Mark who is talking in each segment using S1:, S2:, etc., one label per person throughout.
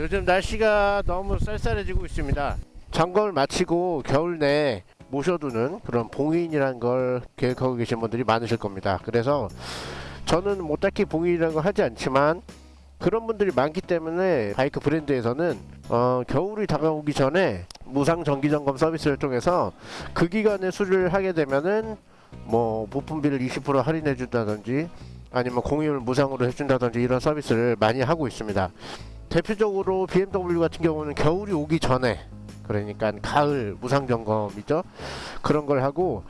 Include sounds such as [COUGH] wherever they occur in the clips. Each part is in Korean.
S1: 요즘 날씨가 너무 쌀쌀해지고 있습니다. 점검을 마치고 겨울 내에 모셔두는 그런 봉인이라는 걸 계획하고 계신 분들이 많으실 겁니다. 그래서 저는 뭐 딱히 봉인이라는 걸 하지 않지만 그런 분들이 많기 때문에 바이크 브랜드에서는 어, 겨울이 다가오기 전에 무상 정기 점검 서비스를 통해서 그 기간에 수리를 하게 되면은 뭐 부품비를 20% 할인해 준다든지 아니면 공유를 무상으로 해준다든지 이런 서비스를 많이 하고 있습니다. 대표적으로 BMW 같은 경우는 겨울이 오기 전에 그러니까 가을 무상 점검이죠. 그런 걸 하고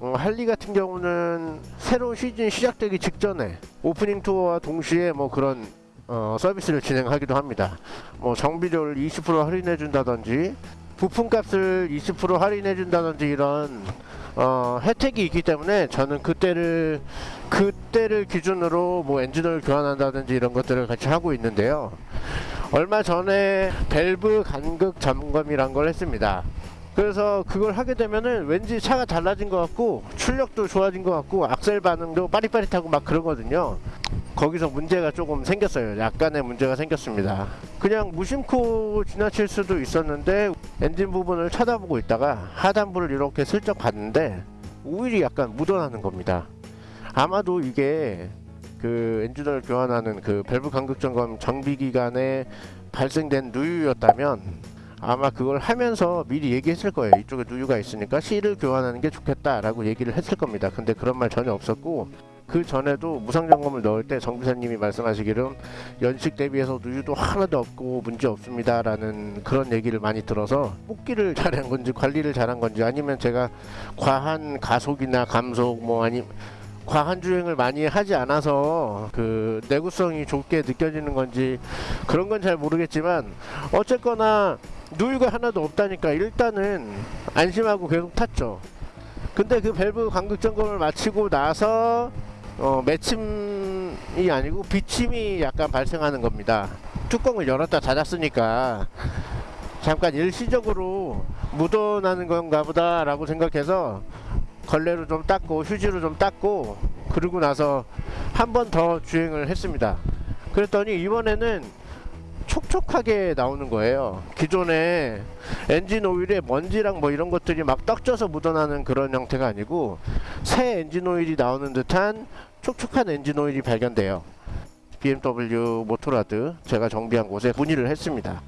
S1: 어, 할리 같은 경우는 새로운 시즌 시작되기 직전에 오프닝 투어와 동시에 뭐 그런 어, 서비스를 진행하기도 합니다. 뭐 정비료를 20% 할인해 준다든지 부품값을 20% 할인해 준다든지 이런 어, 혜택이 있기 때문에 저는 그때를 그때를 기준으로 뭐 엔진을 교환한다든지 이런 것들을 같이 하고 있는데요. 얼마 전에 밸브 간극 점검이란 걸 했습니다. 그래서 그걸 하게 되면은 왠지 차가 달라진 것 같고 출력도 좋아진 것 같고 악셀 반응도 빠릿빠릿하고 막 그러거든요. 거기서 문제가 조금 생겼어요. 약간의 문제가 생겼습니다. 그냥 무심코 지나칠 수도 있었는데 엔진 부분을 쳐다보고 있다가 하단부를 이렇게 슬쩍 봤는데 오일이 약간 묻어나는 겁니다. 아마도 이게 그 엔진을 교환하는 그 밸브 간극 점검 정비 기간에 발생된 누유였다면 아마 그걸 하면서 미리 얘기했을 거예요. 이쪽에 누유가 있으니까 실을 교환하는 게 좋겠다라고 얘기를 했을 겁니다. 근데 그런 말 전혀 없었고 그 전에도 무상 점검을 넣을 때 정비사님이 말씀하시기를 연식 대비해서 누유도 하나도 없고 문제 없습니다 라는 그런 얘기를 많이 들어서 뽑기를 잘한 건지 관리를 잘한 건지 아니면 제가 과한 가속이나 감속 뭐 아니 과한 주행을 많이 하지 않아서 그 내구성이 좋게 느껴지는 건지 그런 건 잘 모르겠지만 어쨌거나 누유가 하나도 없다니까 일단은 안심하고 계속 탔죠. 근데 그 밸브 간극 점검을 마치고 나서 어, 매침이 아니고 비침이 약간 발생하는 겁니다. 뚜껑을 열었다 닫았으니까 잠깐 일시적으로 묻어나는 건가 보다 라고 생각해서 걸레로 좀 닦고 휴지로 좀 닦고 그러고 나서 한 번 더 주행을 했습니다. 그랬더니 이번에는 촉촉하게 나오는 거예요. 기존에 엔진 오일에 먼지랑 뭐 이런 것들이 막 떡져서 묻어나는 그런 형태가 아니고 새 엔진 오일이 나오는 듯한 촉촉한 엔진 오일이 발견돼요. BMW Motorrad 제가 정비한 곳에 문의를 했습니다.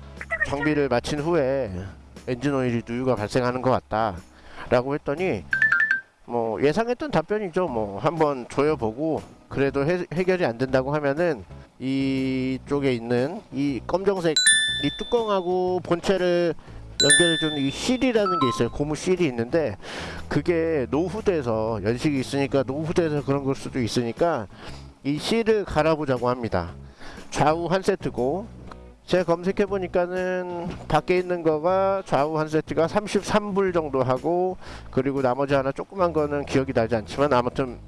S1: 정비를 마친 후에 엔진 오일이 누유가 발생하는 것 같다 라고 했더니 뭐 예상했던 답변이죠. 뭐 한번 조여보고 그래도 해, 해결이 안 된다고 하면은 이쪽에 있는 이 검정색 이 뚜껑하고 본체를 연결해주는 이 실이라는 게 있어요. 고무 실이 있는데 그게 노후돼서 연식이 있으니까 노후돼서 그런 걸 수도 있으니까 이 실을 갈아보자고 합니다. 좌우 한 세트고 제가 검색해 보니까는 밖에 있는 거가 좌우 한 세트가 33불 정도 하고 그리고 나머지 하나 조그만 거는 기억이 나지 않지만 아무튼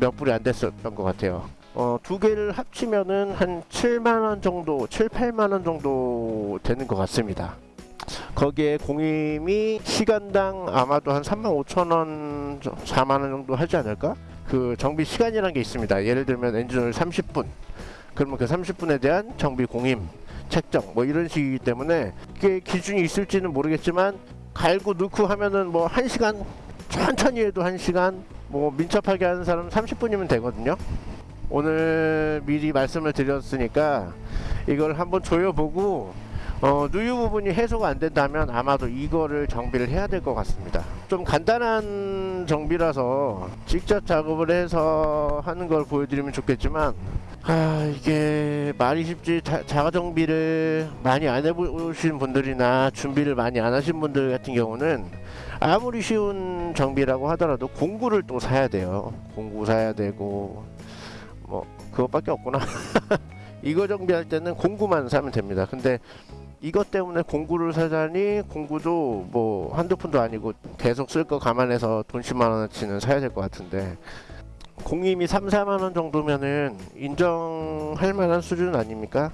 S1: 몇 불이 안 됐었던 것 같아요. 어, 두 개를 합치면은 한 7만원 정도, 7, 8만원 정도 되는 것 같습니다. 거기에 공임이 시간당 아마도 한 3만 5천원, 4만원 정도 하지 않을까? 그 정비 시간이라는 게 있습니다. 예를 들면 엔진을 30분, 그러면 그 30분에 대한 정비 공임 책정 뭐 이런 식이기 때문에 그게 기준이 있을지는 모르겠지만 갈고 넣고 하면은 뭐 1시간 천천히 해도 1시간 뭐 민첩하게 하는 사람은 30분이면 되거든요. 오늘 미리 말씀을 드렸으니까 이걸 한번 조여보고 어, 누유 부분이 해소가 안 된다면 아마도 이거를 정비를 해야 될 것 같습니다. 좀 간단한 정비라서 직접 작업을 해서 하는 걸 보여드리면 좋겠지만 아 이게 말이 쉽지 자, 자가 정비를 많이 안 해보신 분들이나 준비를 많이 안 하신 분들 같은 경우는 아무리 쉬운 정비라고 하더라도 공구를 또 사야 돼요. 공구 사야 되고 뭐 그것밖에 없구나. [LAUGHS] 이거 정비할 때는 공구만 사면 됩니다. 근데 이것 때문에 공구를 사자니 공구도 뭐 한두 푼도 아니고 계속 쓸 거 감안해서 돈 10만원어치는 사야 될 것 같은데 공임이 3, 4만원 정도면은 인정할 만한 수준 아닙니까?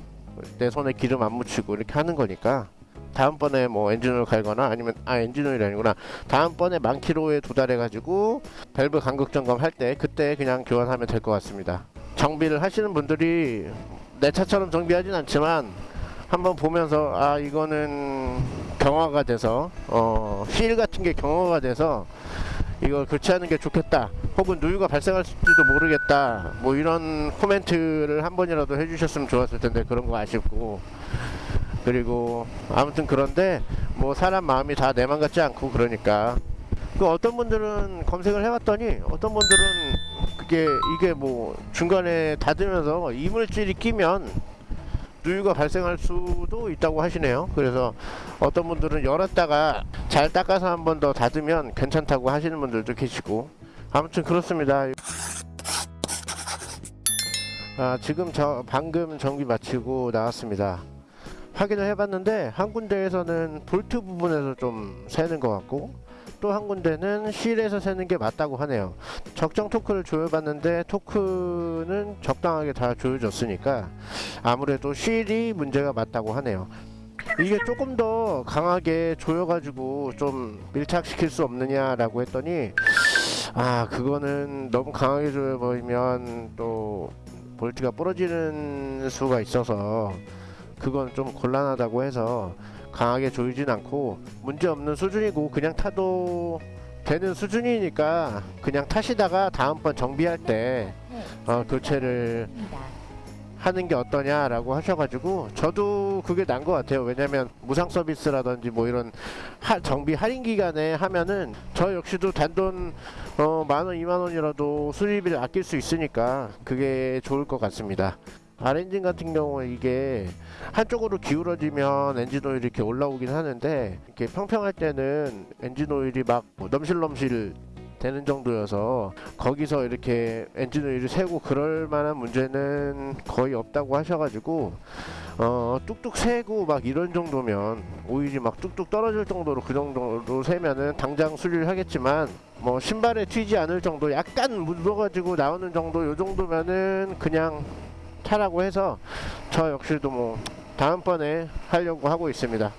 S1: 내 손에 기름 안 묻히고 이렇게 하는 거니까. 다음번에 뭐 엔진오일 갈거나 아니면 아 엔진오일이 아니구나. 다음번에 만 킬로에 도달해 가지고 밸브 간극 점검 할 때 그때 그냥 교환하면 될 것 같습니다. 정비를 하시는 분들이 내 차처럼 정비하진 않지만 한번 보면서 아 이거는 경화가 돼서 어 휠 같은 게 경화가 돼서 이걸 교체하는 게 좋겠다. 혹은 누유가 발생할지도 모르겠다. 뭐 이런 코멘트를 한 번이라도 해주셨으면 좋았을 텐데 그런 거 아쉽고. 그리고 아무튼 그런데 뭐 사람 마음이 다 내 맘 같지 않고 그러니까. 그 어떤 분들은 검색을 해봤더니 어떤 분들은 그게 이게 뭐 중간에 닫으면서 이물질이 끼면 누유가 발생할 수도 있다고 하시네요. 그래서 어떤 분들은 열었다가 잘 닦아서 한 번 더 닫으면 괜찮다고 하시는 분들도 계시고. 아무튼 그렇습니다. 아 지금 저 방금 정비 마치고 나왔습니다. 확인을 해봤는데 한 군데에서는 볼트 부분에서 좀 새는 것 같고 또 한 군데는 실에서 새는 게 맞다고 하네요. 적정 토크를 조여봤는데 토크는 적당하게 다 조여졌으니까 아무래도 실이 문제가 맞다고 하네요. 이게 조금 더 강하게 조여가지고 좀 밀착시킬 수 없느냐라고 했더니 아 그거는 너무 강하게 조여버리면 또 볼트가 부러지는 수가 있어서 그건 좀 곤란하다고 해서 강하게 조이진 않고 문제없는 수준이고 그냥 타도 되는 수준이니까 그냥 타시다가 다음번 정비할 때 어, 교체를 하는 게 어떠냐라고 하셔가지고 저도 그게 난 것 같아요. 왜냐면 무상 서비스라든지 뭐 이런 하, 정비 할인 기간에 하면은 저 역시도 단돈 어, 만원 이만원이라도 수리비를 아낄 수 있으니까 그게 좋을 것 같습니다 R엔진 같은 경우에 이게 한쪽으로 기울어지면 엔진 오일이 이렇게 올라오긴 하는데 이렇게 평평할 때는 엔진 오일이 막뭐 넘실넘실 되는 정도여서 거기서 이렇게 엔진 오일을 새고 그럴 만한 문제는 거의 없다고 하셔가지고 어 뚝뚝 새고 막 이런 정도면 오일이 막 뚝뚝 떨어질 정도로 그 정도로 새면은 당장 수리를 하겠지만 뭐 신발에 튀지 않을 정도 약간 묻어가지고 나오는 정도 요 정도면은 그냥 타라고 해서 저 역시도 뭐 다음번에 하려고 하고 있습니다.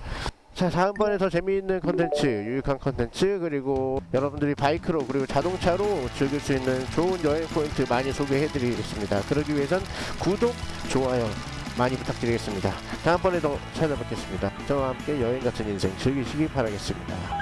S1: 자 다음번에 더 재미있는 컨텐츠 유익한 컨텐츠 그리고 여러분들이 바이크로 그리고 자동차로 즐길 수 있는 좋은 여행 포인트 많이 소개해 드리겠습니다. 그러기 위해선 구독 좋아요 많이 부탁드리겠습니다. 다음번에도 찾아뵙겠습니다. 저와 함께 여행 같은 인생 즐기시기 바라겠습니다